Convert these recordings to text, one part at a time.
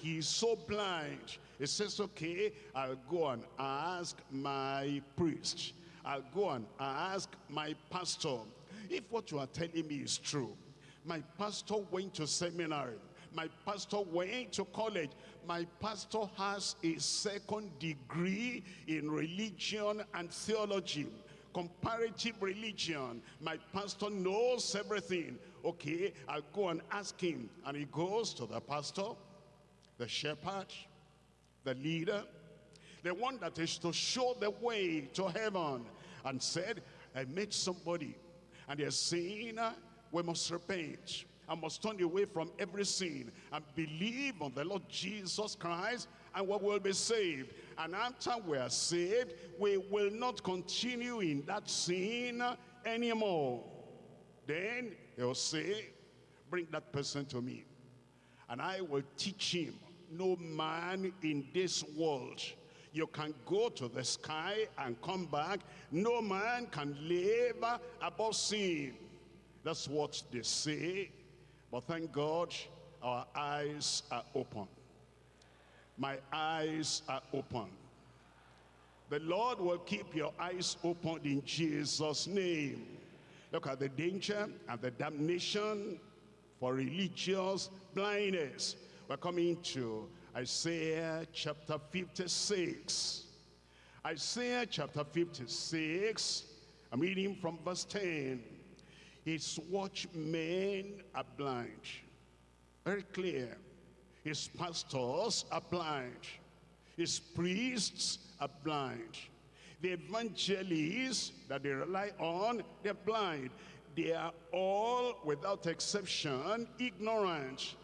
he's so blind. He says, okay, I'll go and ask my priest. I'll go and ask my pastor. If what you are telling me is true, my pastor went to seminary. My pastor went to college. My pastor has a second degree in religion and theology comparative religion. My pastor knows everything. Okay, I'll go and ask him. And he goes to the pastor, the shepherd, the leader, the one that is to show the way to heaven, and said, I met somebody, and they're saying, uh, we must repent. I must turn away from every sin and believe on the Lord Jesus Christ and we will be saved. And after we are saved, we will not continue in that sin anymore. Then he'll say, bring that person to me. And I will teach him, no man in this world you can go to the sky and come back. No man can live above sin. That's what they say. But thank God, our eyes are open. My eyes are open. The Lord will keep your eyes open in Jesus' name. Look at the danger and the damnation for religious blindness. We're coming to Isaiah chapter 56. Isaiah chapter 56, I'm reading from verse 10. His watchmen are blind. Very clear. His pastors are blind. His priests are blind. The evangelists that they rely on, they're blind. They are all, without exception, ignorant.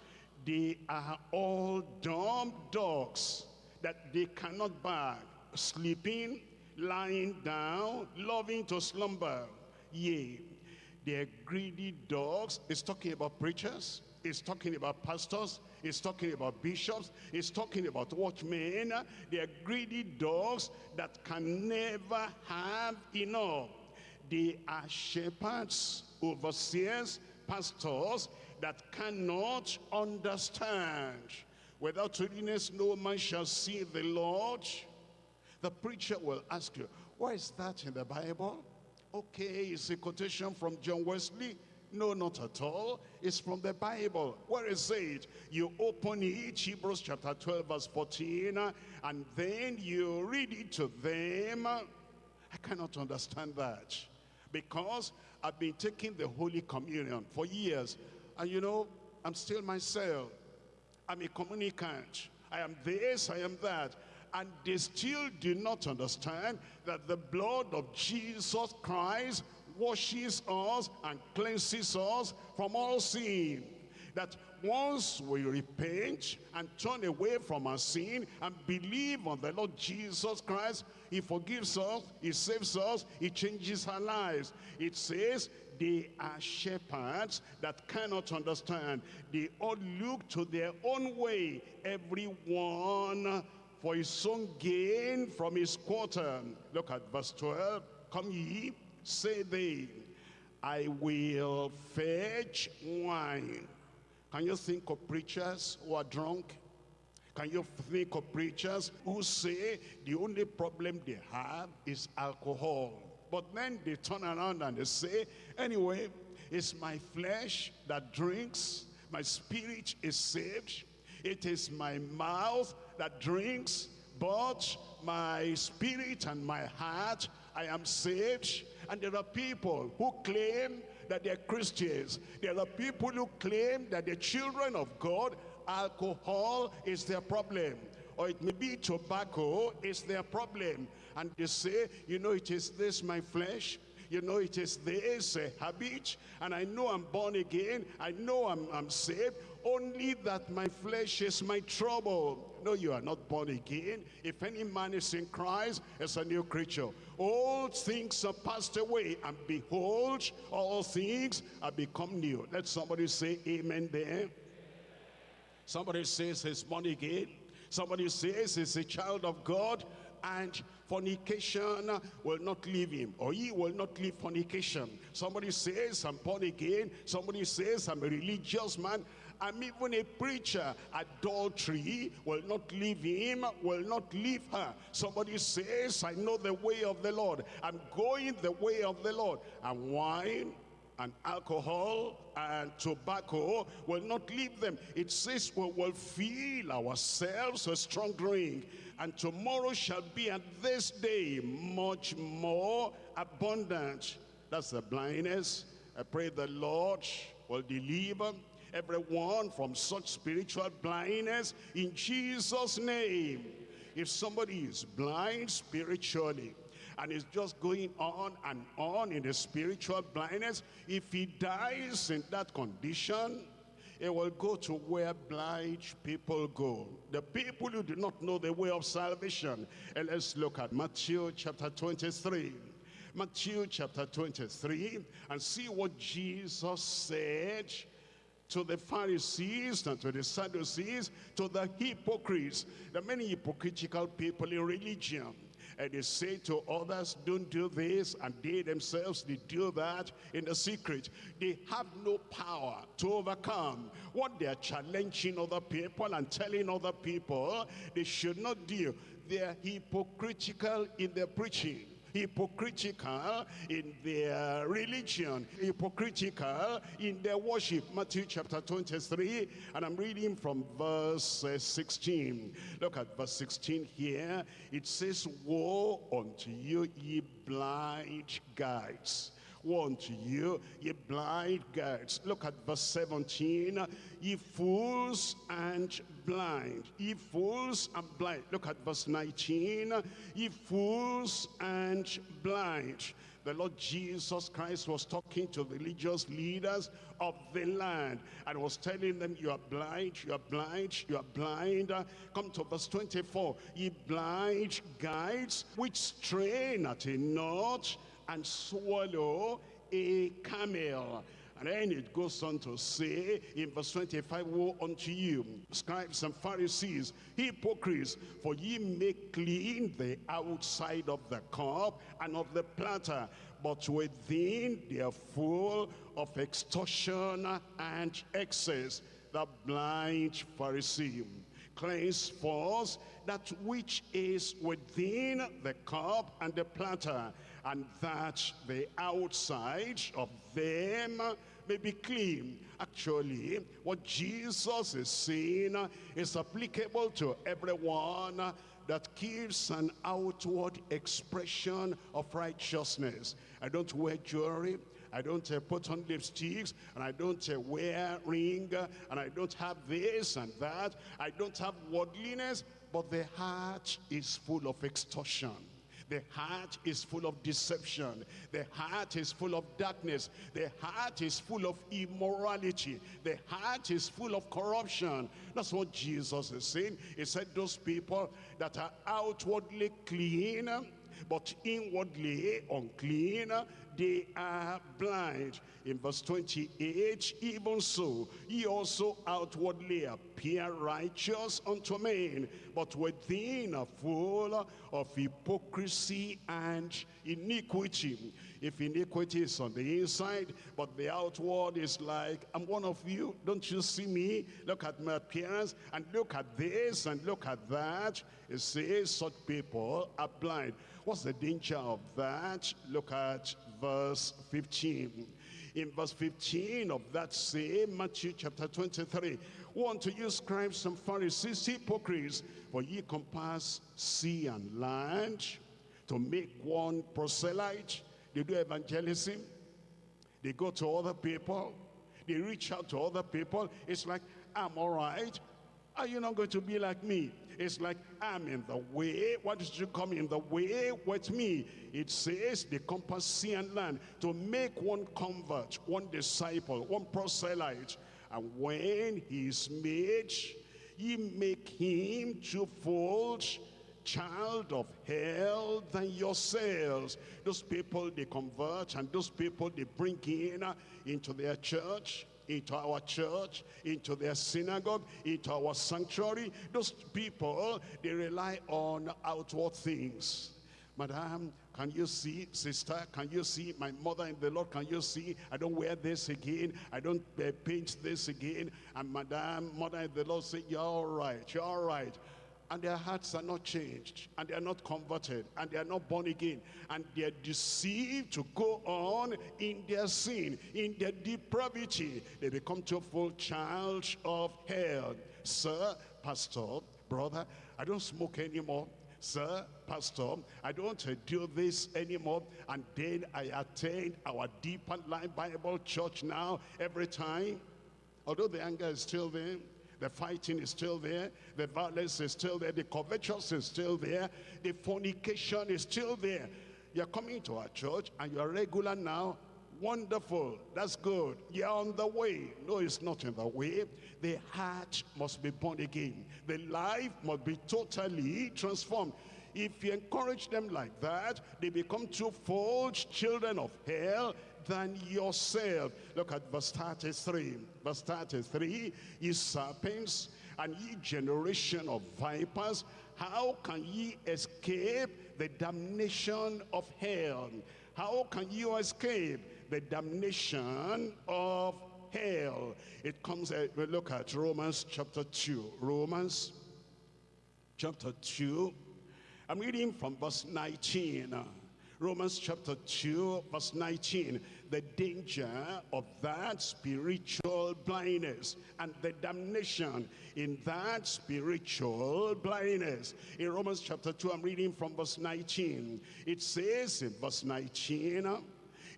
They are all dumb dogs that they cannot bark, sleeping, lying down, loving to slumber. Yea, they're greedy dogs. It's talking about preachers. It's talking about pastors. It's talking about bishops. It's talking about watchmen. They're greedy dogs that can never have enough. They are shepherds, overseers, pastors that cannot understand. Without holiness, no man shall see the Lord. The preacher will ask you, why is that in the Bible? Okay, it's a quotation from John Wesley. No, not at all. It's from the Bible. Where is it? You open it, Hebrews chapter 12, verse 14, and then you read it to them. I cannot understand that because I've been taking the Holy Communion for years. And you know, I'm still myself. I'm a communicant. I am this, I am that. And they still do not understand that the blood of Jesus Christ washes us and cleanses us from all sin. That once we repent and turn away from our sin and believe on the Lord Jesus Christ, he forgives us, he saves us, he changes our lives. It says they are shepherds that cannot understand. They all look to their own way, everyone for his own gain from his quarter. Look at verse 12. Come ye, say they, I will fetch wine. Can you think of preachers who are drunk? Can you think of preachers who say the only problem they have is alcohol? But then they turn around and they say, anyway, it's my flesh that drinks, my spirit is saved, it is my mouth that drinks, but my spirit and my heart, I am saved. And there are people who claim that they're Christians. There are people who claim that they're children of God. Alcohol is their problem. Or it may be tobacco is their problem and they say, you know, it is this, my flesh, you know, it is this uh, habit, and I know I'm born again, I know I'm, I'm saved, only that my flesh is my trouble. No, you are not born again. If any man is in Christ, is a new creature. All things are passed away, and behold, all things are become new. Let somebody say amen there. Somebody says he's born again. Somebody says he's a child of God and fornication will not leave him or he will not leave fornication somebody says i'm born again somebody says i'm a religious man I'm even a preacher. Adultery will not leave him, will not leave her. Somebody says, I know the way of the Lord. I'm going the way of the Lord. And wine and alcohol and tobacco will not leave them. It says we will feel ourselves a strong drink. And tomorrow shall be at this day much more abundant. That's the blindness. I pray the Lord will deliver everyone from such spiritual blindness in Jesus' name. If somebody is blind spiritually, and is just going on and on in the spiritual blindness, if he dies in that condition, he will go to where blind people go. The people who do not know the way of salvation. And let's look at Matthew chapter 23. Matthew chapter 23 and see what Jesus said to the Pharisees and to the Sadducees, to the hypocrites, the many hypocritical people in religion. And they say to others, don't do this, and they themselves, they do that in the secret. They have no power to overcome what they are challenging other people and telling other people they should not do. They are hypocritical in their preaching hypocritical in their religion, hypocritical in their worship. Matthew chapter 23, and I'm reading from verse uh, 16. Look at verse 16 here. It says, Woe unto you, ye blind guides Woe unto you, ye blind guides. Look at verse 17. Ye fools and blind. Ye fools and blind. Look at verse 19. Ye fools and blind. The Lord Jesus Christ was talking to religious leaders of the land and was telling them, you are blind, you are blind, you are blind. Come to verse 24. Ye blind guides, which strain at a knot and swallow a camel. And then it goes on to say in verse 25, Woe unto you, scribes and Pharisees, hypocrites, for ye make clean the outside of the cup and of the platter, but within they are full of extortion and excess. The blind Pharisee cleanse first that which is within the cup and the platter, and that the outside of them may be clean. Actually, what Jesus is saying is applicable to everyone that gives an outward expression of righteousness. I don't wear jewelry. I don't uh, put on lipsticks, and I don't uh, wear ring, and I don't have this and that. I don't have worldliness, but the heart is full of extortion. The heart is full of deception. The heart is full of darkness. The heart is full of immorality. The heart is full of corruption. That's what Jesus is saying. He said those people that are outwardly clean, but inwardly unclean, they are blind. In verse 28, even so, ye also outwardly appear righteous unto men, but within are full of hypocrisy and iniquity. If iniquity is on the inside, but the outward is like, I'm one of you, don't you see me? Look at my appearance, and look at this, and look at that. It says such people are blind. What's the danger of that? Look at verse 15. In verse 15 of that same Matthew chapter 23, want to use scribes and Pharisees, hypocrites, for ye compass sea and land to make one proselyte. They do evangelism. They go to other people. They reach out to other people. It's like, I'm all right. Are you not going to be like me? It's like, I'm in the way. Why did you come in the way with me? It says the compass sea and land to make one convert, one disciple, one proselyte. And when he is made, ye make him twofold child of hell than yourselves. Those people they convert and those people they bring in uh, into their church into our church, into their synagogue, into our sanctuary. Those people, they rely on outward things. Madam, can you see, sister, can you see my mother in the Lord? Can you see? I don't wear this again. I don't uh, paint this again. And madam, mother in the Lord say, you're all right, you're all right. And their hearts are not changed. And they are not converted. And they are not born again. And they are deceived to go on in their sin, in their depravity. They become to a full child of hell. Sir, pastor, brother, I don't smoke anymore sir, pastor, I don't do this anymore. And then I attend our Deeper Life Bible Church now every time. Although the anger is still there, the fighting is still there, the violence is still there, the covetous is still there, the fornication is still there. You're coming to our church and you're regular now, Wonderful. That's good. You're on the way. No, it's not in the way. The heart must be born again. The life must be totally transformed. If you encourage them like that, they become two-fold children of hell than yourself. Look at verse 33. Verse 33, ye serpents and ye generation of vipers, how can ye escape the damnation of hell? How can you escape the damnation of hell. It comes, uh, we look at Romans chapter 2. Romans chapter 2. I'm reading from verse 19. Romans chapter 2, verse 19. The danger of that spiritual blindness and the damnation in that spiritual blindness. In Romans chapter 2, I'm reading from verse 19. It says in verse 19, uh,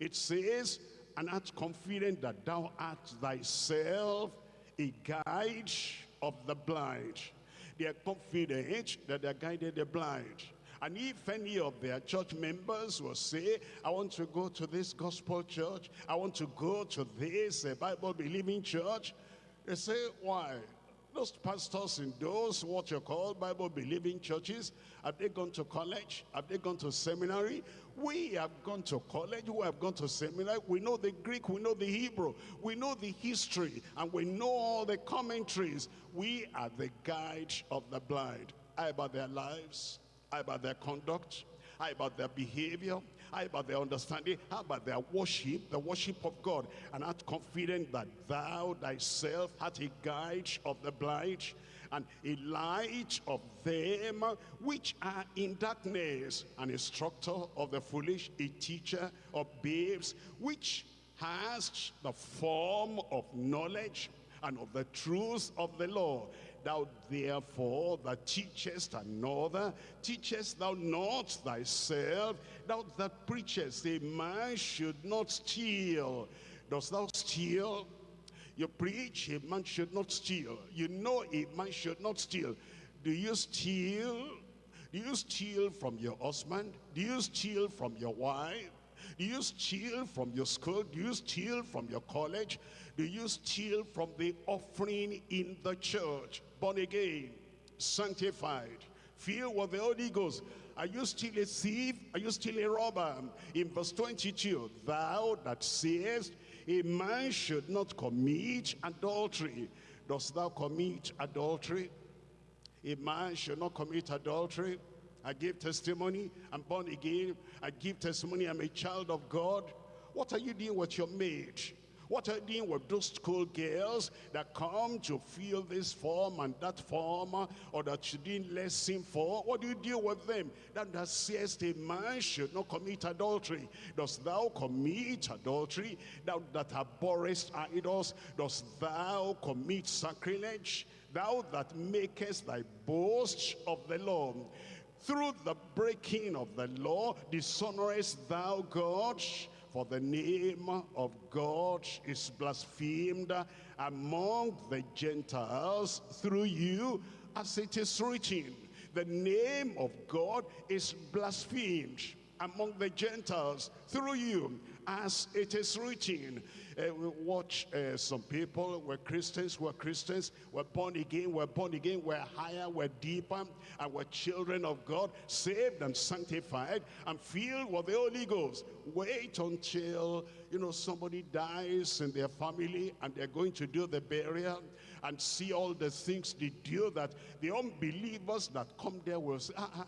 it says, and art confident that thou art thyself a guide of the blind. They are confident that they are guided the blind. And if any of their church members will say, I want to go to this gospel church, I want to go to this uh, Bible-believing church, they say, why? Those pastors in those, what you call Bible-believing churches, have they gone to college? Have they gone to seminary? We have gone to college, we have gone to seminary, we know the Greek, we know the Hebrew, we know the history, and we know all the commentaries. We are the guide of the blind. How about their lives? How about their conduct? How about their behavior? How about their understanding? How about their worship, the worship of God? And art confident that thou thyself art a guide of the blind and a light of them which are in darkness, an instructor of the foolish, a teacher of babes, which has the form of knowledge and of the truth of the law. Thou therefore that teachest another, teachest thou not thyself, thou that preachest a man should not steal. Dost thou steal? You preach, a man should not steal. You know a man should not steal. Do you steal? Do you steal from your husband? Do you steal from your wife? Do you steal from your school? Do you steal from your college? Do you steal from the offering in the church? Born again, sanctified, filled with the Holy Ghost. Are you still a thief? Are you still a robber? In verse 22, thou that sayest, a man should not commit adultery. Dost thou commit adultery? A man should not commit adultery. I give testimony, I'm born again. I give testimony, I'm a child of God. What are you doing with your maid? What are you doing with those school girls that come to fill this form and that form or that you didn't lesson for? What do you do with them? That that says a man should not commit adultery. Dost thou commit adultery? Thou that abhorrest idols, dost thou commit sacrilege? Thou that makest thy boast of the law. Through the breaking of the law, dishonorest thou God? For the name of God is blasphemed among the Gentiles through you, as it is written. The name of God is blasphemed among the Gentiles through you, as it is written. Uh, we watch uh, some people, we're Christians, we're Christians, we're born again, we're born again, we're higher, we're deeper, and we're children of God, saved and sanctified, and filled with the Holy Ghost. Wait until, you know, somebody dies in their family, and they're going to do the burial, and see all the things they do that the unbelievers that come there will say, ah, ah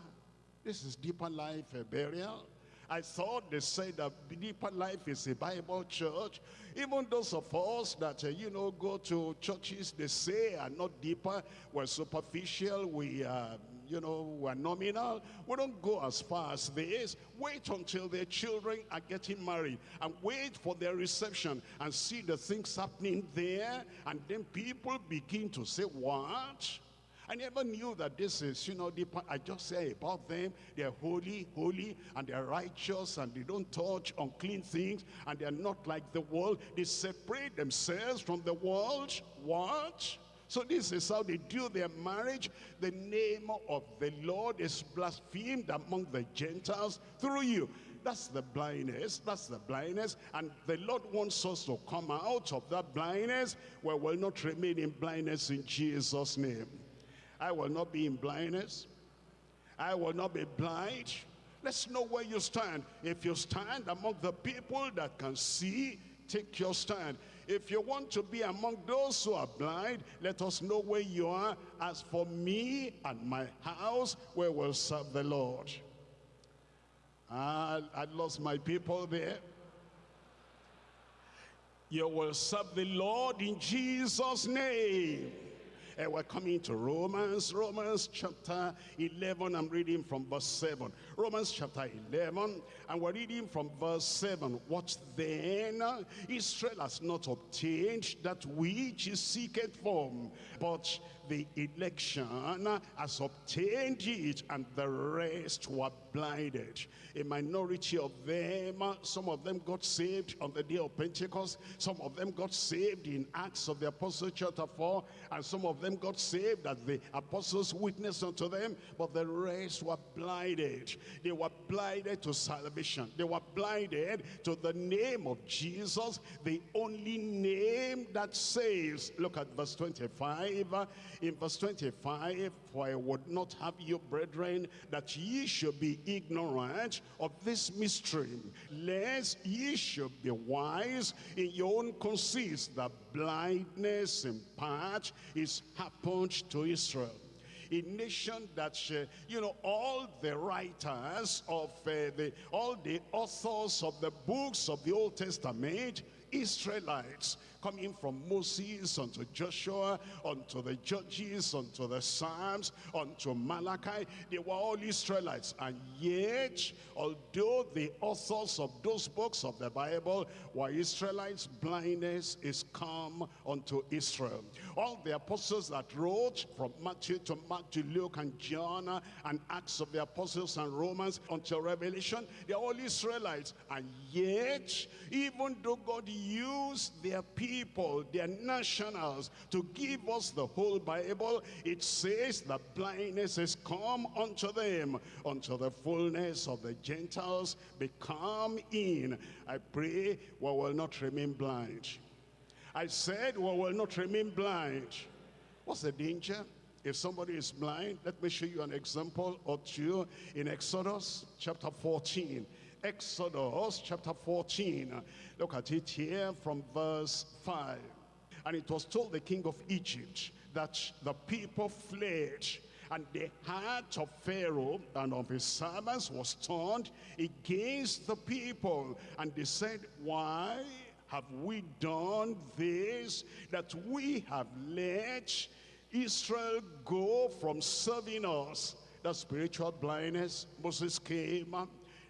This is deeper life a burial. I thought they said that deeper life is a Bible church. Even those of us that, uh, you know, go to churches, they say are not deeper, we're superficial, we are, you know, we're nominal. We don't go as far as this. Wait until their children are getting married and wait for their reception and see the things happening there. And then people begin to say, what? I never knew that this is, you know, the, I just say about them, they're holy, holy, and they're righteous, and they don't touch unclean things, and they're not like the world. They separate themselves from the world. What? So this is how they do their marriage. The name of the Lord is blasphemed among the Gentiles through you. That's the blindness. That's the blindness. And the Lord wants us to come out of that blindness we'll not remain in blindness in Jesus' name. I will not be in blindness. I will not be blind. Let's know where you stand. If you stand among the people that can see, take your stand. If you want to be among those who are blind, let us know where you are. As for me and my house, we will serve the Lord. I, I lost my people there. You will serve the Lord in Jesus' name. Uh, we're coming to Romans, Romans chapter 11. I'm reading from verse 7. Romans chapter 11, and we're reading from verse 7. What then? Israel has not obtained that which is seeketh for, but the election has obtained it, and the rest were blinded. A minority of them, some of them got saved on the day of Pentecost, some of them got saved in Acts of the Apostles chapter 4, and some of them got saved as the apostles witnessed unto them, but the rest were blinded. They were blinded to salvation. They were blinded to the name of Jesus, the only name that saves. Look at verse 25 in verse 25, For I would not have you, brethren, that ye should be ignorant of this mystery, lest ye should be wise in your own conceits, that blindness in part is happened to Israel. A nation that, uh, you know, all the writers of uh, the, all the authors of the books of the Old Testament, Israelites, coming from Moses unto Joshua, unto the Judges, unto the Psalms, unto Malachi. They were all Israelites. And yet, although the authors of those books of the Bible were Israelites, blindness is come unto Israel. All the apostles that wrote from Matthew to Mark to Luke and John and Acts of the Apostles and Romans until Revelation, they're all Israelites. And yet, even though God used their people people, their nationals, to give us the whole Bible, it says the blindness is come unto them, unto the fullness of the Gentiles become in. I pray we will not remain blind. I said we will not remain blind. What's the danger? If somebody is blind, let me show you an example or two in Exodus chapter 14. Exodus chapter 14. Look at it here from verse 5. And it was told the king of Egypt that the people fled and the heart of Pharaoh and of his servants was turned against the people. And they said, why have we done this, that we have let Israel go from serving us? The spiritual blindness, Moses came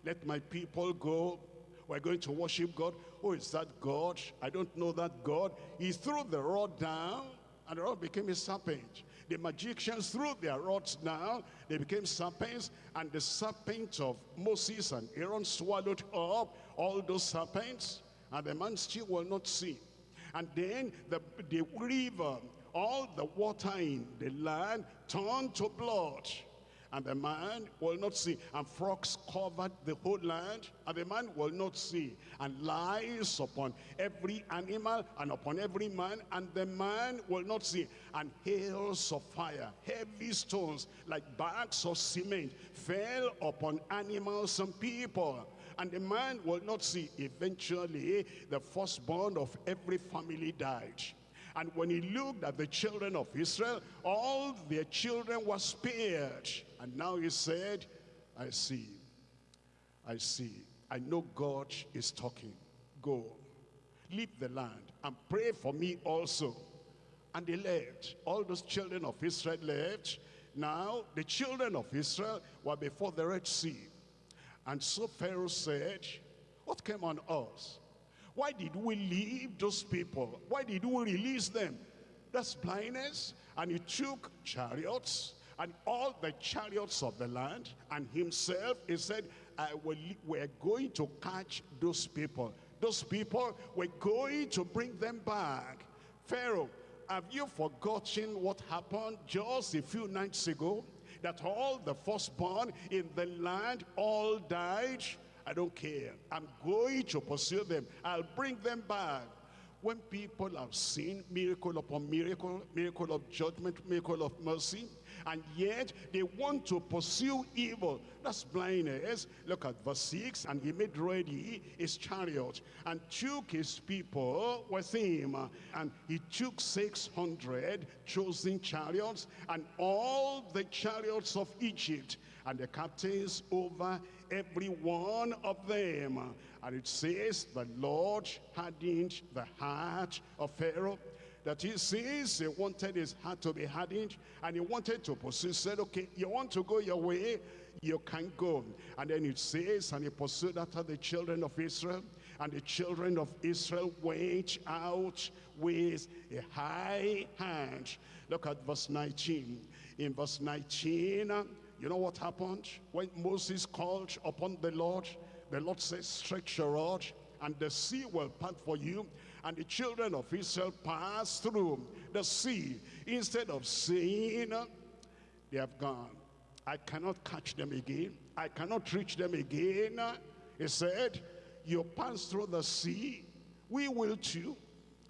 let my people go. We're going to worship God. Who is that God? I don't know that God. He threw the rod down and the rod became a serpent. The magicians threw their rods down, they became serpents, and the serpent of Moses and Aaron swallowed up all those serpents, and the man still will not see. And then the, the river, all the water in the land turned to blood and the man will not see. And frogs covered the whole land, and the man will not see. And lies upon every animal and upon every man, and the man will not see. And hails of fire, heavy stones, like bags of cement, fell upon animals and people. And the man will not see. Eventually, the firstborn of every family died. And when he looked at the children of Israel, all their children were spared. And now he said, I see. I see. I know God is talking. Go. Leave the land and pray for me also. And they left. All those children of Israel left. Now, the children of Israel were before the Red Sea. And so Pharaoh said, what came on us? Why did we leave those people? Why did we release them? That's blindness. And he took chariots and all the chariots of the land and himself, he said, I we're going to catch those people. Those people, we're going to bring them back. Pharaoh, have you forgotten what happened just a few nights ago? That all the firstborn in the land all died? I don't care. I'm going to pursue them. I'll bring them back. When people have seen miracle upon miracle, miracle of judgment, miracle of mercy, and yet they want to pursue evil. That's blindness. Look at verse 6. And he made ready his chariot and took his people with him. And he took 600 chosen chariots and all the chariots of Egypt and the captains over every one of them. And it says, the Lord hardened the heart of Pharaoh that he says he wanted his heart to be hardened and he wanted to pursue said okay you want to go your way you can go. And then it says and he pursued after the children of israel and the children of israel went out with a high hand. Look at verse 19 in verse 19 you know what happened? When moses called upon the lord the lord says stretch your rod and the sea will part for you and the children of Israel passed through the sea. Instead of saying, they have gone. I cannot catch them again. I cannot reach them again. He said, you pass through the sea. We will too.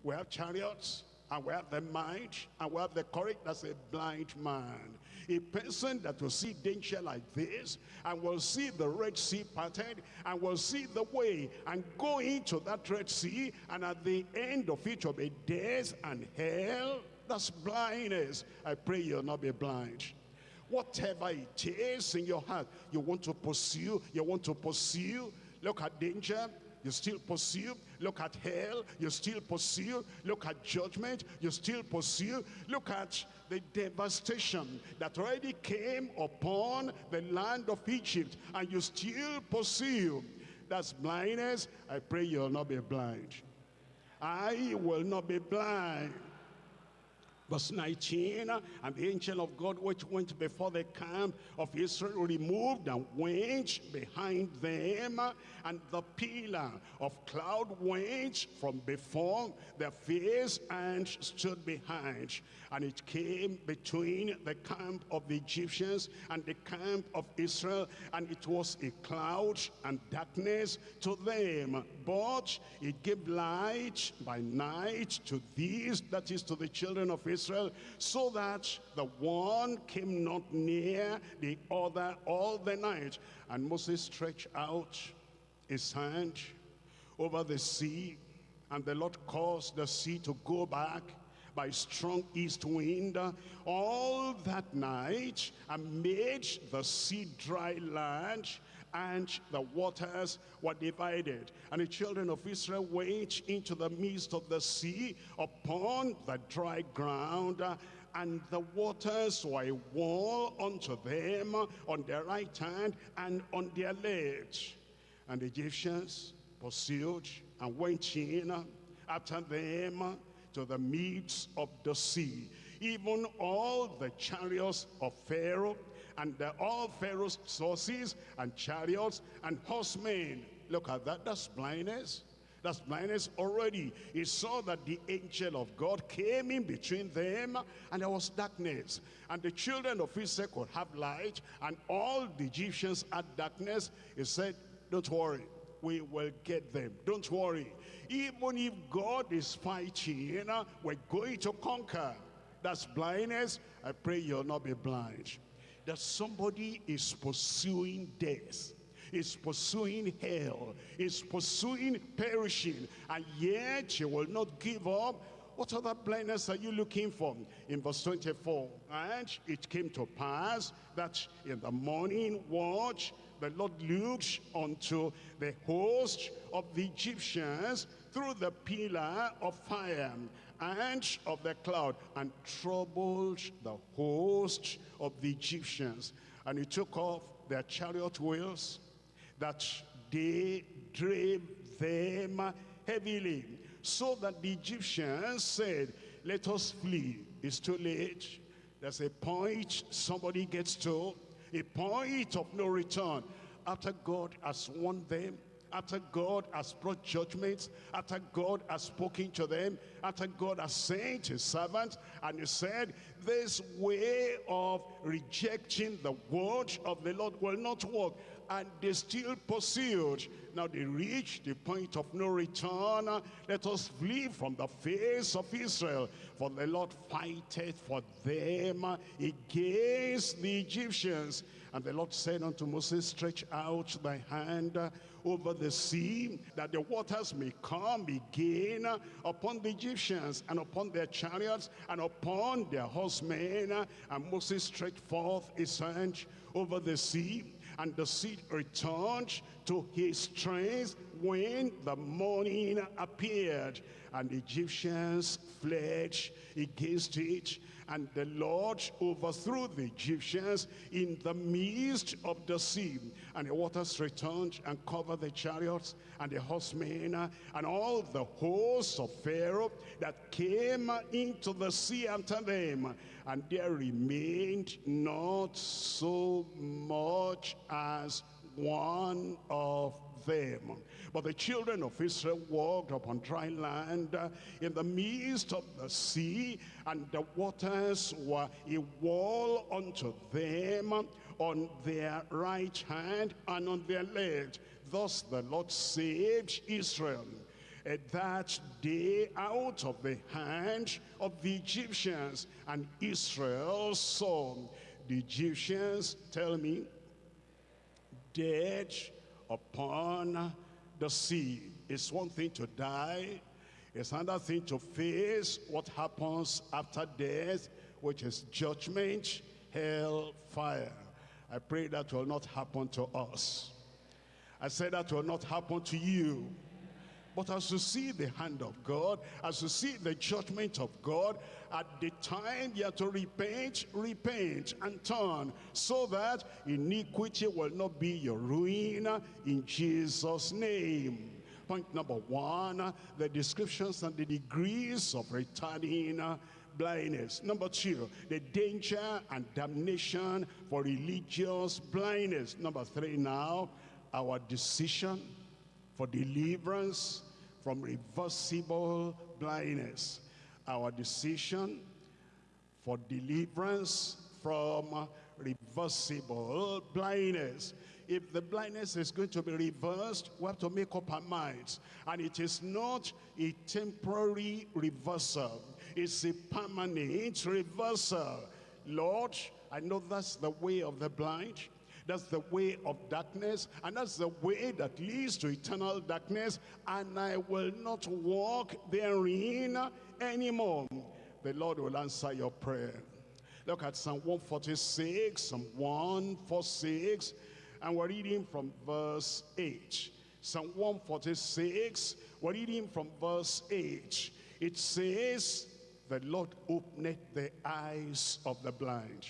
We have chariots and we have the might and we have the courage. That's a blind man. A person that will see danger like this and will see the Red Sea parted and will see the way and go into that Red Sea and at the end of it will be death and hell. That's blindness. I pray you'll not be blind whatever it is in your heart you want to pursue you want to pursue look at danger you still pursue. Look at hell, you still pursue. Look at judgment, you still pursue. Look at the devastation that already came upon the land of Egypt, and you still pursue. That's blindness. I pray you'll not be blind. I will not be blind. Verse 19, and the angel of God which went before the camp of Israel removed and went behind them, and the pillar of cloud went from before their face and stood behind. And it came between the camp of the Egyptians and the camp of Israel, and it was a cloud and darkness to them. But it gave light by night to these, that is to the children of Israel, so that the one came not near the other all the night. And Moses stretched out his hand over the sea, and the Lord caused the sea to go back by strong east wind all that night and made the sea dry land and the waters were divided. And the children of Israel went into the midst of the sea upon the dry ground and the waters were a wall unto them on their right hand and on their left. And the Egyptians pursued and went in after them to the midst of the sea. Even all the chariots of Pharaoh and all Pharaoh's horses and chariots and horsemen. Look at that, that's blindness. That's blindness already. He saw that the angel of God came in between them and there was darkness. And the children of Israel could have light and all the Egyptians had darkness. He said, don't worry, we will get them. Don't worry. Even if God is fighting, you know, we're going to conquer. That's blindness. I pray you'll not be blind. That somebody is pursuing death is pursuing hell, is pursuing perishing, and yet you will not give up. What other blindness are you looking for? In verse 24, and it came to pass that in the morning watch, the Lord looked unto the host of the Egyptians through the pillar of fire and of the cloud and troubled the host of the Egyptians. And he took off their chariot wheels that they drave them heavily so that the Egyptians said, let us flee. It's too late. There's a point somebody gets to, a point of no return. After God has won them, after God has brought judgments, after God has spoken to them, after God has sent his servant, and he said, this way of rejecting the word of the Lord will not work. And they still pursued. Now they reached the point of no return. Let us flee from the face of Israel. For the Lord fighteth for them against the Egyptians. And the Lord said unto Moses, stretch out thy hand over the sea, that the waters may come again upon the Egyptians and upon their chariots and upon their horsemen. And Moses stretched forth his hand over the sea, and the sea returned to his strength when the morning appeared. And the Egyptians fled against it, and the Lord overthrew the Egyptians in the midst of the sea. And the waters returned and covered the chariots and the horsemen and all the hosts of Pharaoh that came into the sea after them. And there remained not so much as one of them. But the children of Israel walked upon dry land uh, in the midst of the sea, and the waters were a wall unto them on their right hand and on their left. Thus the Lord saved Israel at that day out of the hand of the Egyptians. And Israel saw the Egyptians, tell me, dead upon the sea. It's one thing to die. It's another thing to face what happens after death, which is judgment, hell, fire. I pray that will not happen to us. I say that will not happen to you. But as you see the hand of God, as you see the judgment of God, at the time you have to repent, repent and turn so that iniquity will not be your ruin in Jesus' name. Point number one, the descriptions and the degrees of returning blindness. Number two, the danger and damnation for religious blindness. Number three now, our decision for deliverance from reversible blindness. Our decision for deliverance from reversible blindness. If the blindness is going to be reversed, we have to make up our minds. And it is not a temporary reversal. It's a permanent reversal. Lord, I know that's the way of the blind. That's the way of darkness, and that's the way that leads to eternal darkness, and I will not walk therein anymore. The Lord will answer your prayer. Look at Psalm 146, Psalm 146, and we're reading from verse 8. Psalm 146, we're reading from verse 8. It says, the Lord opened the eyes of the blind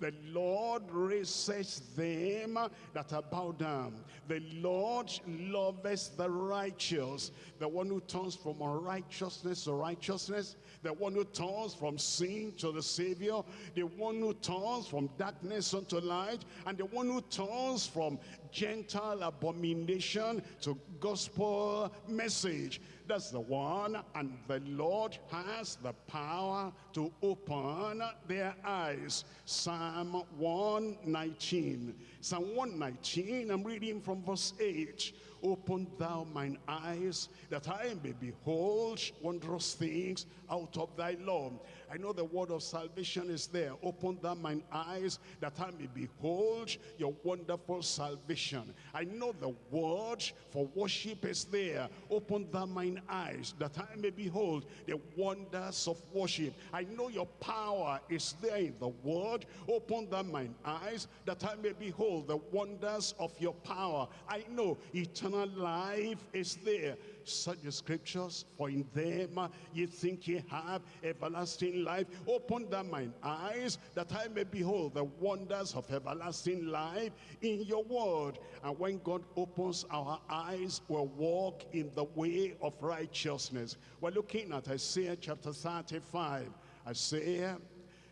the Lord raises them that are bowed down. The Lord loves the righteous. The one who turns from unrighteousness to righteousness. The one who turns from sin to the Savior. The one who turns from darkness unto light. And the one who turns from Gentile abomination to gospel message. That's the one. And the Lord has the power to open their eyes. Psalm 119. Psalm 119, I'm reading from verse 8. Open thou mine eyes, that I may behold wondrous things out of thy law. I know the word of salvation is there. Open thou mine eyes, that I may behold your wonderful salvation. I know the word for worship is there. Open thou mine eyes, that I may behold the wonders of worship. I know your power is there in the word. Open thou mine eyes, that I may behold the wonders of your power. I know eternal life is there. Such the scriptures, for in them ye think ye have everlasting life. Open thou mine eyes, that I may behold the wonders of everlasting life in your word. And when God opens our eyes, we'll walk in the way of righteousness. We're looking at Isaiah chapter 35. Isaiah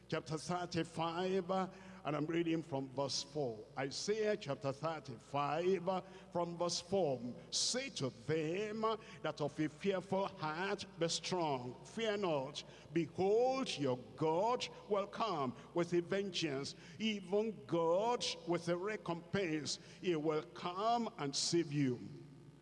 chapter 35 and I'm reading from verse 4. Isaiah chapter 35 from verse 4. Say to them that of a fearful heart be strong, fear not. Behold, your God will come with a vengeance, even God with a recompense. He will come and save you.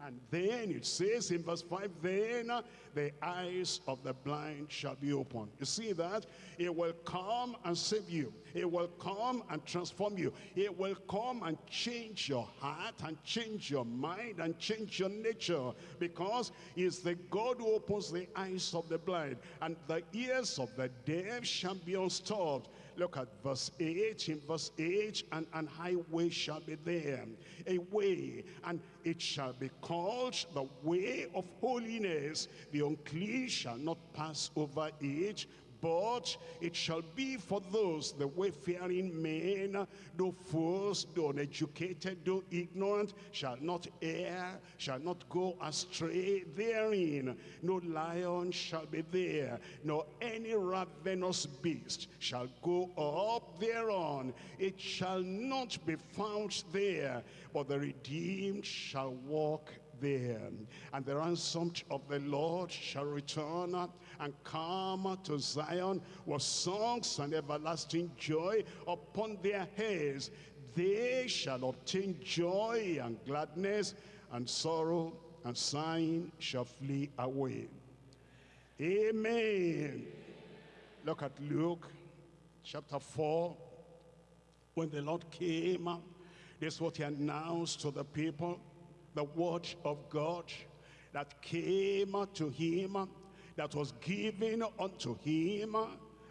And then it says in verse 5, then the eyes of the blind shall be opened. You see that? It will come and save you. It will come and transform you. It will come and change your heart and change your mind and change your nature because it's the God who opens the eyes of the blind and the ears of the deaf shall be unstopped. Look at verse 8. In verse 8, and an highway shall be there, a way, and it shall be called the way of holiness. The unclean shall not pass over it, but it shall be for those, the wayfaring men, though fools, though uneducated, though ignorant, shall not err, shall not go astray therein. No lion shall be there, nor any ravenous beast shall go up thereon. It shall not be found there, but the redeemed shall walk there. And the ransomed of the Lord shall return and come to Zion with songs and everlasting joy upon their heads. They shall obtain joy and gladness, and sorrow and sighing shall flee away. Amen. Look at Luke chapter 4. When the Lord came, this is what he announced to the people the word of God that came to him, that was given unto him,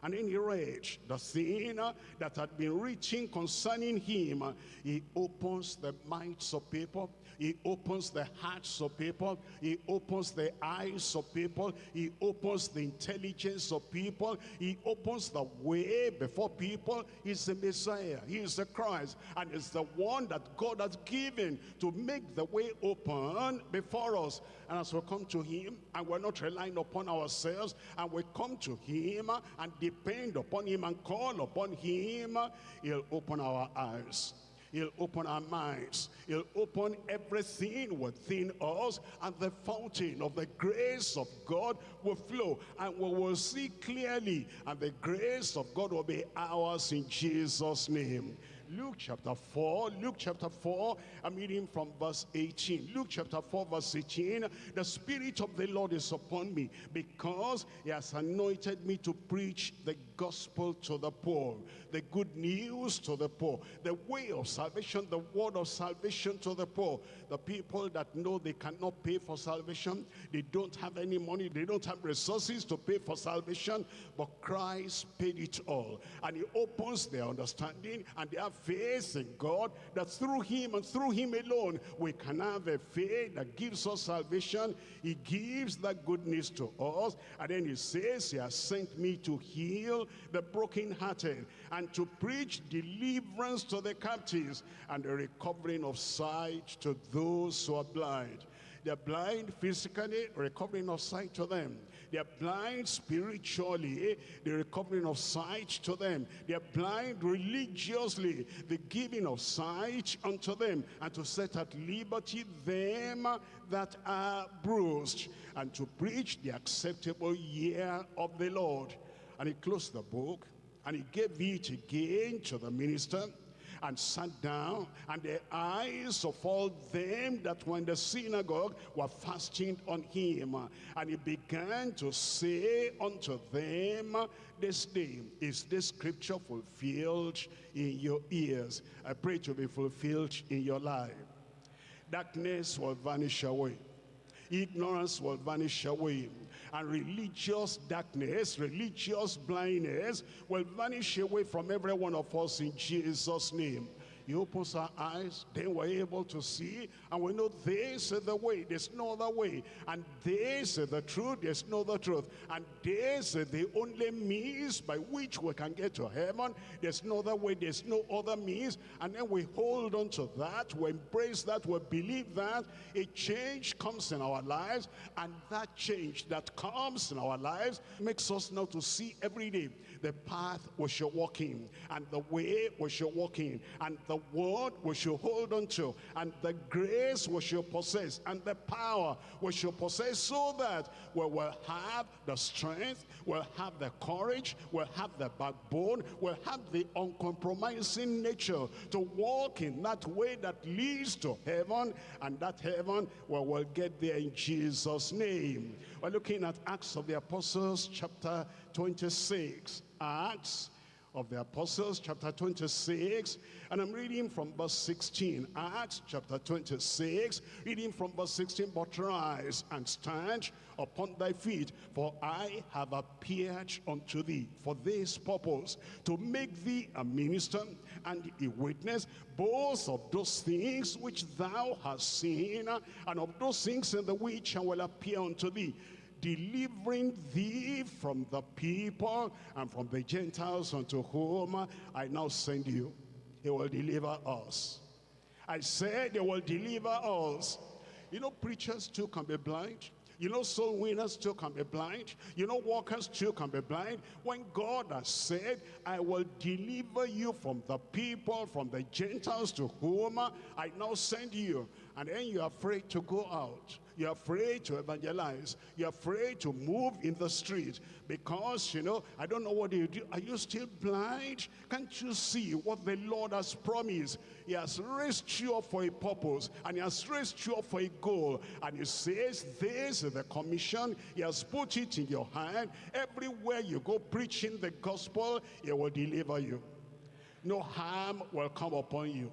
and then he read the thing that had been written concerning him. He opens the minds of people he opens the hearts of people. He opens the eyes of people. He opens the intelligence of people. He opens the way before people. He's the Messiah. He is the Christ. And it's the one that God has given to make the way open before us. And as we come to him, and we're not relying upon ourselves, and we come to him and depend upon him and call upon him, he'll open our eyes. He'll open our minds. He'll open everything within us and the fountain of the grace of God will flow and we will see clearly and the grace of God will be ours in Jesus' name. Luke chapter 4, Luke chapter 4, I'm reading from verse 18. Luke chapter 4 verse 18, the Spirit of the Lord is upon me because he has anointed me to preach the gospel to the poor, the good news to the poor, the way of salvation, the word of salvation to the poor. The people that know they cannot pay for salvation, they don't have any money, they don't have resources to pay for salvation, but Christ paid it all. And he opens their understanding and they have faith in God that through him and through him alone, we can have a faith that gives us salvation. He gives that goodness to us. And then he says, he has sent me to heal the brokenhearted and to preach deliverance to the captives and the recovering of sight to those who are blind. They're blind physically, recovering of sight to them. They're blind spiritually, eh? the recovering of sight to them. They're blind religiously, the giving of sight unto them. And to set at liberty them that are bruised. And to preach the acceptable year of the Lord. And he closed the book and he gave it again to the minister and sat down, and the eyes of all them that were in the synagogue were fasting on him. And he began to say unto them, This day is this scripture fulfilled in your ears. I pray to be fulfilled in your life. Darkness will vanish away. Ignorance will vanish away and religious darkness, religious blindness will vanish away from every one of us in Jesus' name. He opens our eyes, then we're able to see, and we know this is the way, there's no other way. And this is the truth, there's no other truth. And this is the only means by which we can get to heaven. There's no other way, there's no other means. And then we hold on to that, we embrace that, we believe that. A change comes in our lives, and that change that comes in our lives makes us now to see every day the path we should walk in, and the way we should walk in, and the word we should hold on to, and the grace we should possess, and the power we should possess, so that we will have the strength, we'll have the courage, we'll have the backbone, we'll have the uncompromising nature to walk in that way that leads to heaven, and that heaven we will get there in Jesus' name. We're looking at Acts of the Apostles, chapter 26. Acts of the Apostles, chapter 26, and I'm reading from verse 16. Acts chapter 26, reading from verse 16, But rise and stand upon thy feet, for I have appeared unto thee for this purpose, to make thee a minister and a witness, both of those things which thou hast seen, and of those things in the which I will appear unto thee delivering thee from the people and from the Gentiles unto whom I now send you. He will deliver us. I said they will deliver us. You know, preachers too can be blind. You know, soul winners too can be blind. You know, walkers too can be blind. When God has said, I will deliver you from the people, from the Gentiles to whom I now send you. And then you're afraid to go out. You're afraid to evangelize. You're afraid to move in the street because, you know, I don't know what you do. Are you still blind? Can't you see what the Lord has promised? He has raised you up for a purpose and he has raised you up for a goal. And he says, this is the commission. He has put it in your hand. Everywhere you go preaching the gospel, he will deliver you. No harm will come upon you.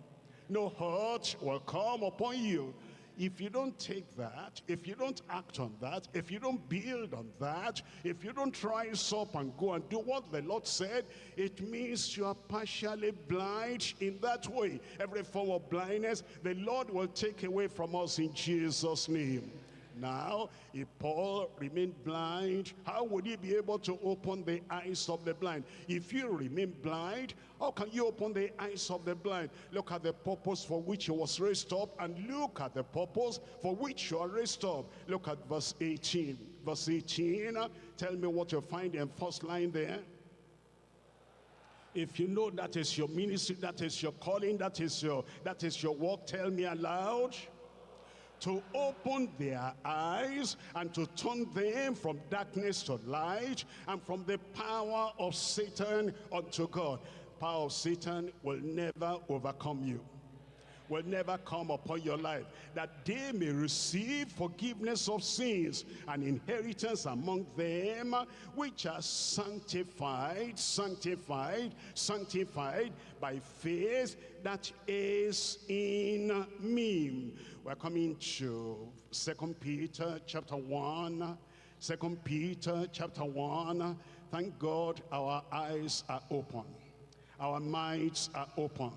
No hurt will come upon you if you don't take that, if you don't act on that, if you don't build on that, if you don't rise up and go and do what the Lord said, it means you are partially blind in that way. Every form of blindness, the Lord will take away from us in Jesus' name. Now, if Paul remained blind, how would he be able to open the eyes of the blind? If you remain blind, how can you open the eyes of the blind? Look at the purpose for which he was raised up and look at the purpose for which you are raised up. Look at verse 18. Verse 18, tell me what you find in first line there. If you know that is your ministry, that is your calling, that is your that is your work, tell me aloud to open their eyes and to turn them from darkness to light and from the power of Satan unto God. Power of Satan will never overcome you will never come upon your life, that they may receive forgiveness of sins and inheritance among them which are sanctified, sanctified, sanctified by faith that is in me. We're coming to Second Peter chapter 1. Second Peter chapter 1. Thank God our eyes are open. Our minds are open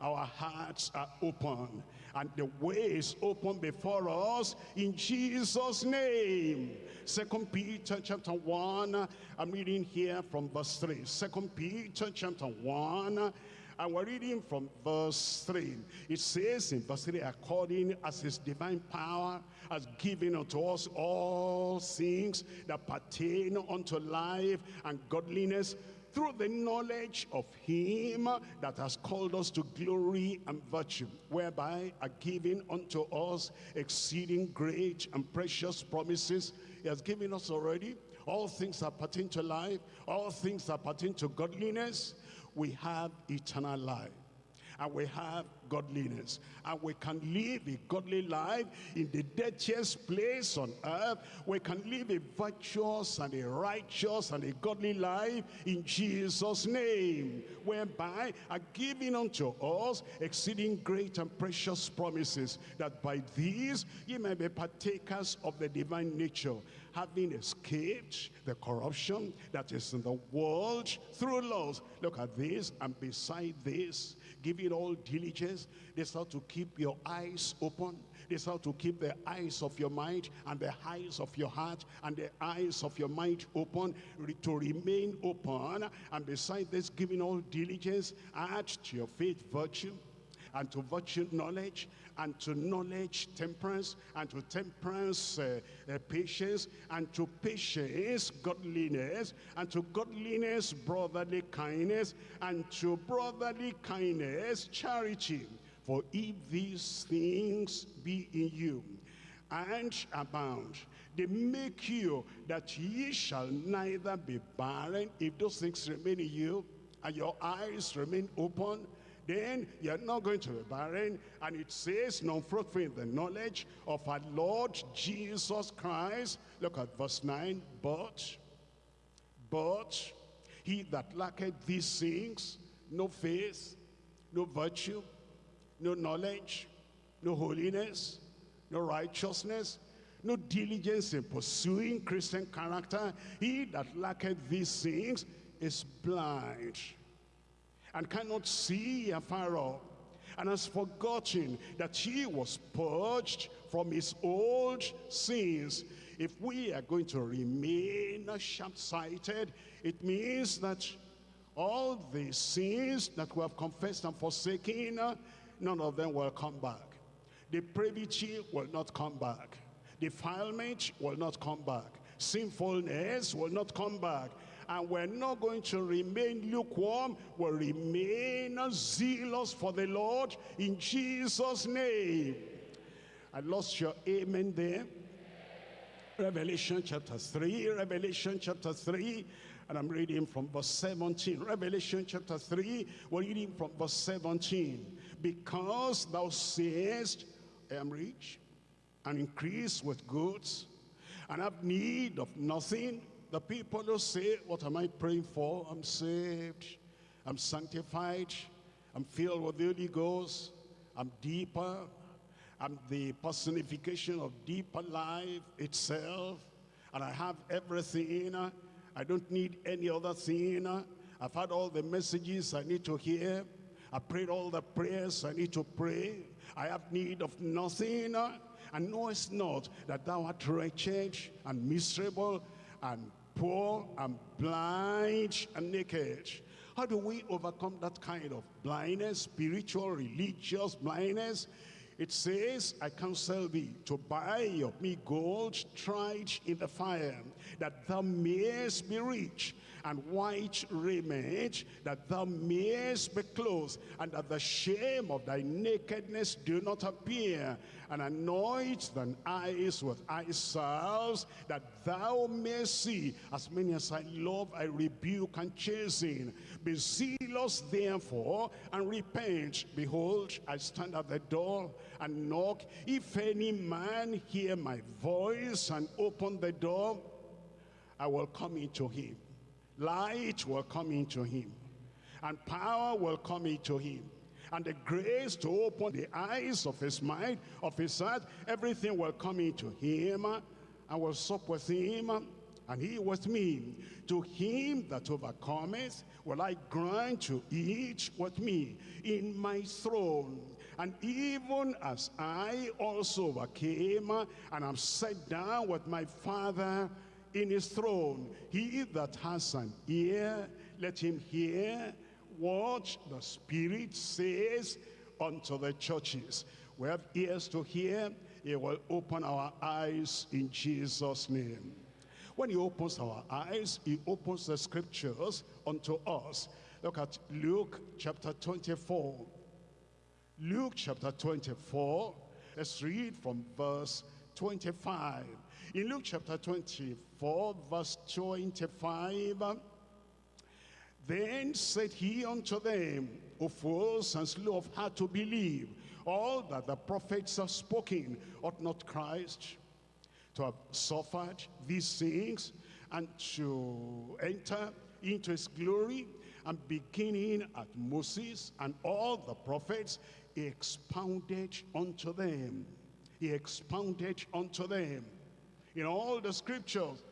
our hearts are open and the way is open before us in Jesus name second Peter chapter 1 I'm reading here from verse 3 second Peter chapter 1 and we're reading from verse 3. It says in verse 3, according as his divine power has given unto us all things that pertain unto life and godliness through the knowledge of him that has called us to glory and virtue, whereby are given unto us exceeding great and precious promises. He has given us already all things that pertain to life, all things that pertain to godliness. We have eternal life. and we have godliness. And we can live a godly life in the dirtiest place on earth. We can live a virtuous and a righteous and a godly life in Jesus' name, whereby are given unto us exceeding great and precious promises, that by these ye may be partakers of the divine nature, having escaped the corruption that is in the world through laws. Look at this, and beside this, giving all diligence. This how to keep your eyes open. This how to keep the eyes of your mind and the eyes of your heart and the eyes of your mind open to remain open. And beside this, giving all diligence, add to your faith virtue, and to virtue knowledge, and to knowledge temperance, and to temperance uh, uh, patience, and to patience godliness, and to godliness brotherly kindness, and to brotherly kindness charity. For if these things be in you, and abound, they make you that ye shall neither be barren if those things remain in you, and your eyes remain open, then you're not going to be barren. And it says, non-fruitful in the knowledge of our Lord Jesus Christ. Look at verse 9. But, but, he that lacketh these things, no faith, no virtue, no knowledge, no holiness, no righteousness, no diligence in pursuing Christian character, he that lacketh these things is blind and cannot see afar off, and has forgotten that he was purged from his old sins. If we are going to remain sharp-sighted, it means that all the sins that we have confessed and forsaken, none of them will come back. Depravity will not come back. Defilement will not come back. Sinfulness will not come back and we're not going to remain lukewarm. We'll remain zealous for the Lord in Jesus' name. I lost your amen there. Revelation chapter 3, Revelation chapter 3, and I'm reading from verse 17. Revelation chapter 3, we're reading from verse 17. Because thou sayest, I am rich, and increase with goods, and have need of nothing, the people who say, what am I praying for? I'm saved. I'm sanctified. I'm filled with the Holy Ghost. I'm deeper. I'm the personification of deeper life itself. And I have everything. I don't need any other thing. I've had all the messages I need to hear. I prayed all the prayers I need to pray. I have need of nothing. And knowest not that thou art wretched and miserable and poor and blind and naked. How do we overcome that kind of blindness, spiritual, religious blindness? It says, I counsel thee to buy of me gold tried in the fire, that thou mayest be rich, and white raiment, that thou mayest be clothed, and that the shame of thy nakedness do not appear, and anoint thine eyes with eye salves, that thou mayest see. As many as I love, I rebuke and chasten. Be zealous therefore, and repent. Behold, I stand at the door and knock. If any man hear my voice and open the door, I will come into him light will come into him and power will come into him and the grace to open the eyes of his mind, of his heart, everything will come into him. I will sup with him, and he with me. To him that overcometh will I grant to eat with me in my throne. And even as I also overcame, and am set down with my Father in his throne. He that has an ear, let him hear what the Spirit says unto the churches. We have ears to hear. He will open our eyes in Jesus' name. When he opens our eyes, he opens the scriptures unto us. Look at Luke chapter 24. Luke chapter 24. Let's read from verse 25. In Luke chapter 24, verse 25, Then said he unto them, O fools and slow of heart to believe, all that the prophets have spoken, ought not Christ to have suffered these things and to enter into his glory and beginning at Moses and all the prophets, he expounded unto them. He expounded unto them in all the scriptures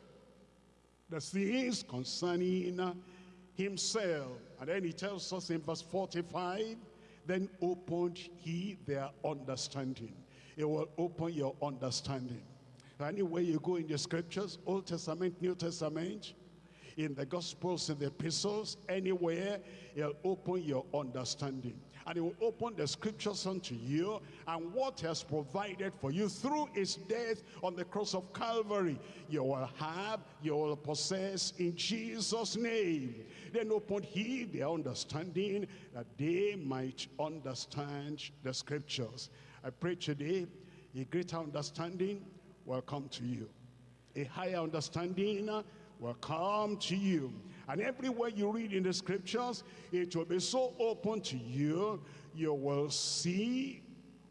the things concerning himself. And then he tells us in verse 45, then opened he their understanding. It will open your understanding. Anywhere you go in the scriptures, Old Testament, New Testament, in the Gospels, in the epistles, anywhere, he'll open your understanding. And he will open the scriptures unto you and what he has provided for you through his death on the cross of Calvary. You will have, you will possess in Jesus' name. Then open he their understanding that they might understand the scriptures. I pray today a greater understanding will come to you. A higher understanding will come to you. And everywhere you read in the scriptures, it will be so open to you, you will see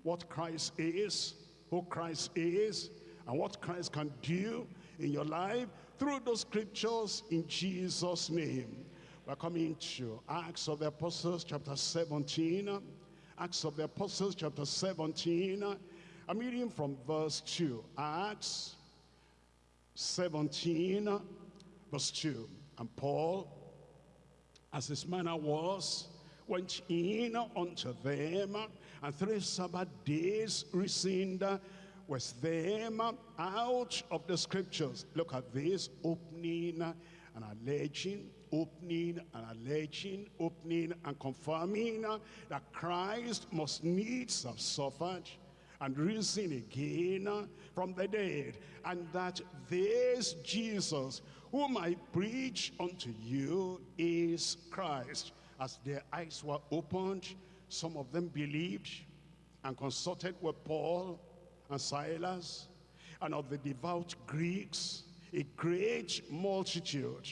what Christ is, who Christ is, and what Christ can do in your life through those scriptures in Jesus' name. We're coming to Acts of the Apostles chapter 17. Acts of the Apostles chapter 17. I'm reading from verse 2. Acts 17 Verse 2, And Paul, as his manner was, went in unto them, and three Sabbath days reasoned with them out of the scriptures. Look at this, opening and alleging, opening and alleging, opening and confirming that Christ must needs have suffered and risen again from the dead, and that this Jesus whom I preach unto you is Christ. As their eyes were opened, some of them believed and consulted with Paul and Silas and of the devout Greeks, a great multitude,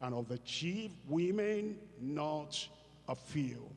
and of the chief women, not a few.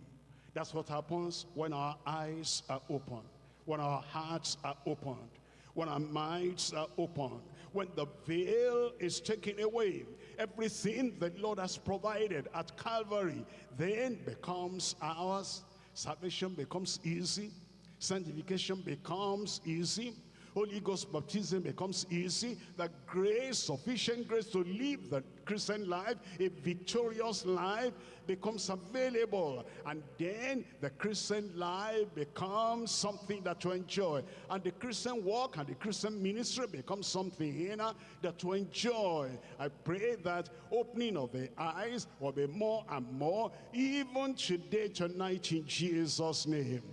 That's what happens when our eyes are opened, when our hearts are opened, when our minds are opened, when the veil is taken away, everything the Lord has provided at Calvary then becomes ours. Salvation becomes easy. Sanctification becomes easy. Holy Ghost baptism becomes easy. The grace, sufficient grace to live the Christian life, a victorious life, becomes available. And then the Christian life becomes something that to enjoy. And the Christian walk and the Christian ministry becomes something you know, that to enjoy. I pray that opening of the eyes will be more and more, even today, tonight, in Jesus' name.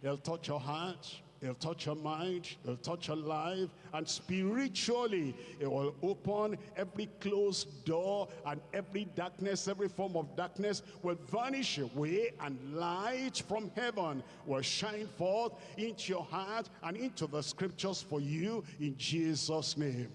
He'll touch your heart It'll touch your mind, it'll touch your life, and spiritually, it will open every closed door and every darkness, every form of darkness will vanish away and light from heaven will shine forth into your heart and into the scriptures for you in Jesus' name.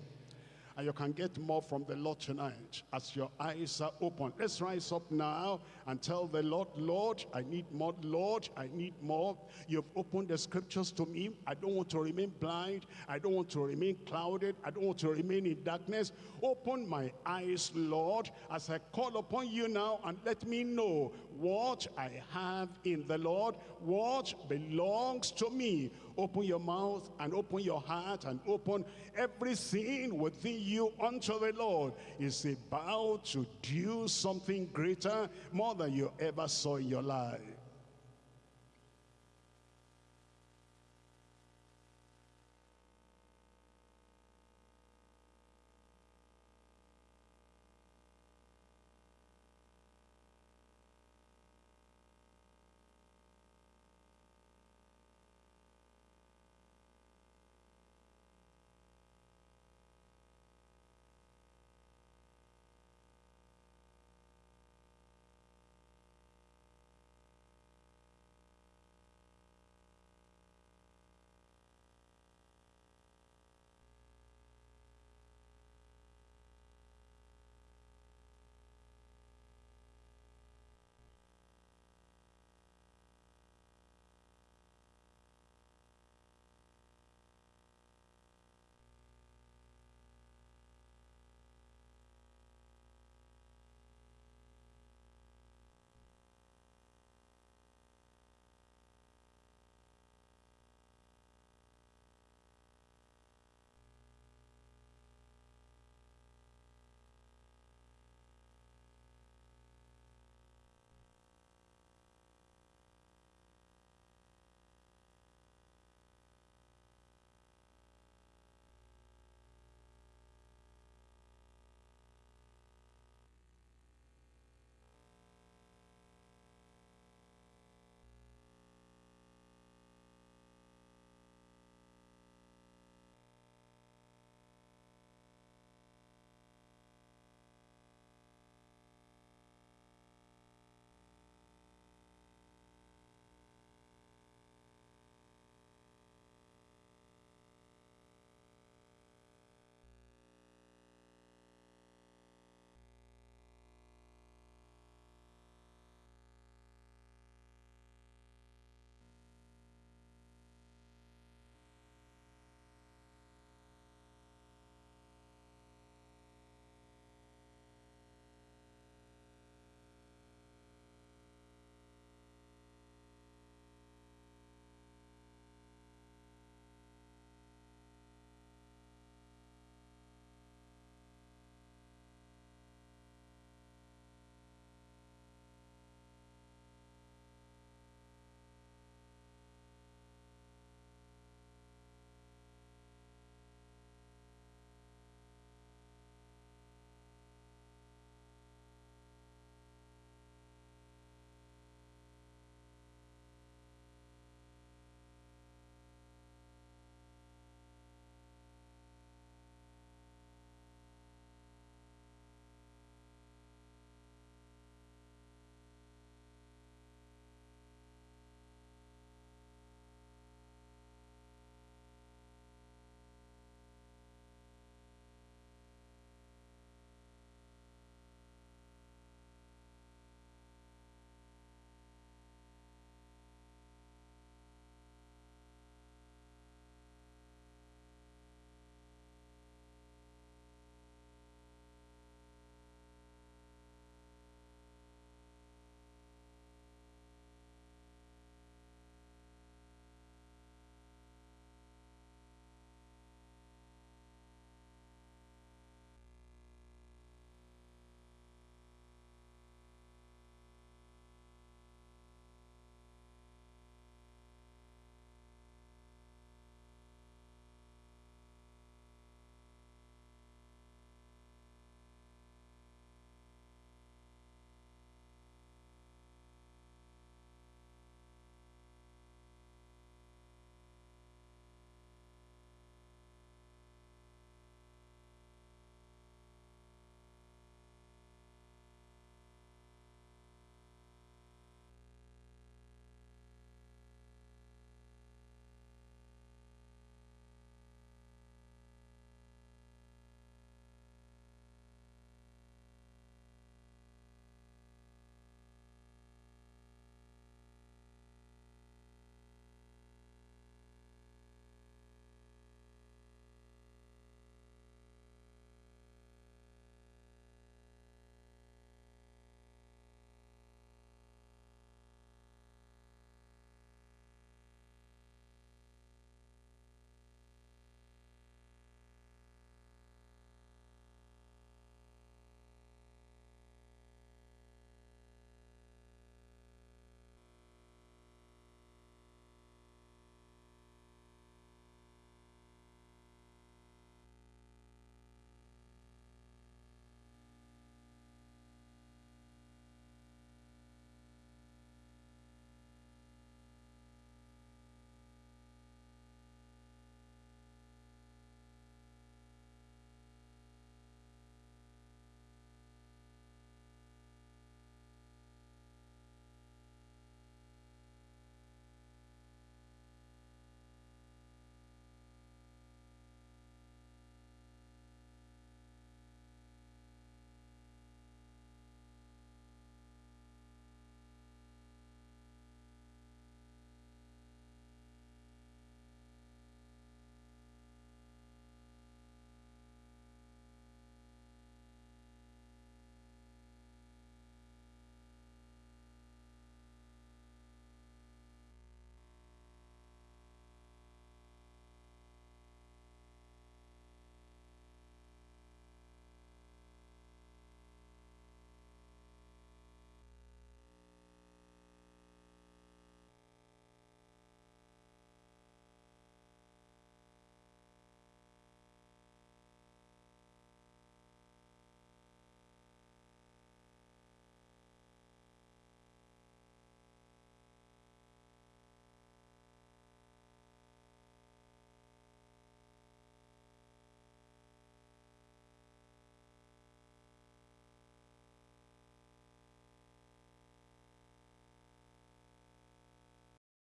And you can get more from the Lord tonight as your eyes are open. Let's rise up now and tell the Lord, Lord, I need more. Lord, I need more. You've opened the scriptures to me. I don't want to remain blind. I don't want to remain clouded. I don't want to remain in darkness. Open my eyes, Lord, as I call upon you now and let me know what I have in the Lord, what belongs to me. Open your mouth and open your heart and open everything within you unto the Lord. Is about to do something greater, more than you ever saw in your life.